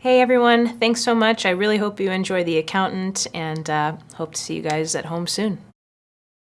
Hey everyone, thanks so much. I really hope you enjoy The Accountant and uh, hope to see you guys at home soon.